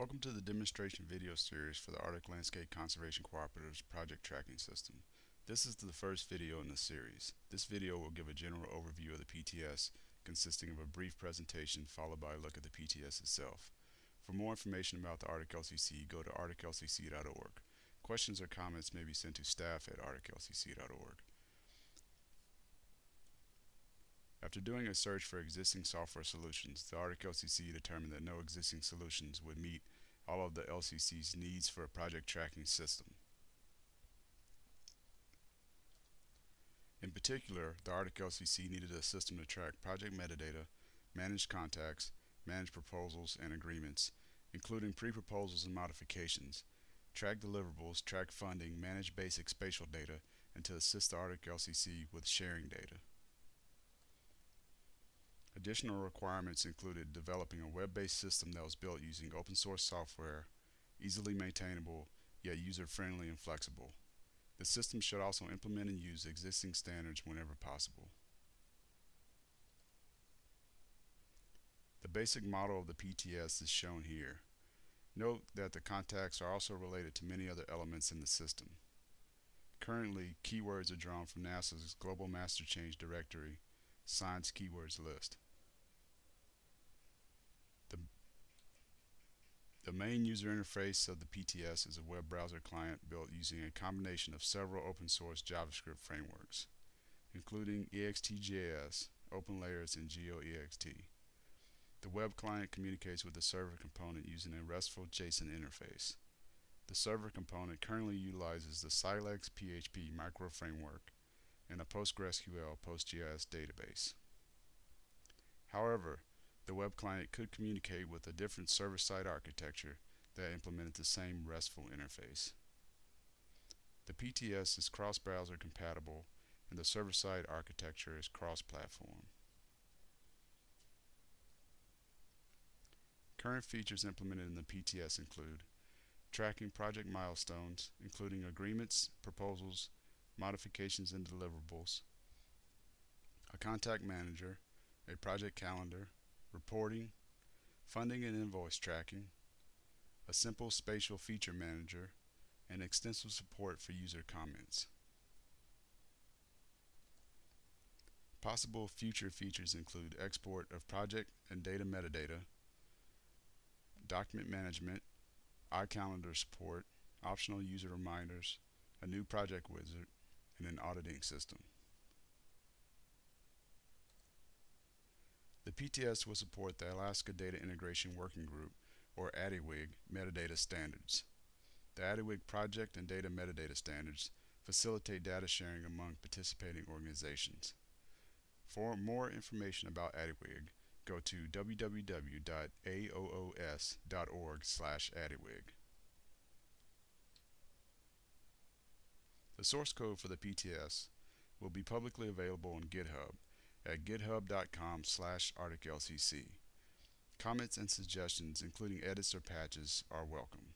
Welcome to the demonstration video series for the Arctic Landscape Conservation Cooperative's project tracking system. This is the first video in the series. This video will give a general overview of the PTS consisting of a brief presentation followed by a look at the PTS itself. For more information about the Arctic LCC, go to arcticlcc.org. Questions or comments may be sent to staff at arcticlcc.org. After doing a search for existing software solutions, the Arctic LCC determined that no existing solutions would meet all of the LCC's needs for a project tracking system. In particular, the Arctic LCC needed a system to track project metadata, manage contacts, manage proposals and agreements, including pre-proposals and modifications, track deliverables, track funding, manage basic spatial data, and to assist the Arctic LCC with sharing data. Additional requirements included developing a web-based system that was built using open source software, easily maintainable, yet user-friendly and flexible. The system should also implement and use existing standards whenever possible. The basic model of the PTS is shown here. Note that the contacts are also related to many other elements in the system. Currently, keywords are drawn from NASA's Global Master Change Directory Science Keywords List. The, the main user interface of the PTS is a web browser client built using a combination of several open source JavaScript frameworks, including EXTJS, OpenLayers, and GeoEXT. The web client communicates with the server component using a RESTful JSON interface. The server component currently utilizes the Silex PHP micro framework and a PostgreSQL PostGIS database. However, the web client could communicate with a different server-side architecture that implemented the same RESTful interface. The PTS is cross-browser compatible and the server-side architecture is cross-platform. Current features implemented in the PTS include tracking project milestones, including agreements, proposals, modifications and deliverables, a contact manager, a project calendar, reporting, funding and invoice tracking, a simple spatial feature manager, and extensive support for user comments. Possible future features include export of project and data metadata, document management, iCalendar support, optional user reminders, a new project wizard, and an auditing system. The PTS will support the Alaska Data Integration Working Group, or ADIWG, metadata standards. The ADIWG project and data metadata standards facilitate data sharing among participating organizations. For more information about ADIWG, go to www.aoos.org slash ADIWG. The source code for the PTS will be publicly available on GitHub at github.com slash arcticlcc. Comments and suggestions, including edits or patches, are welcome.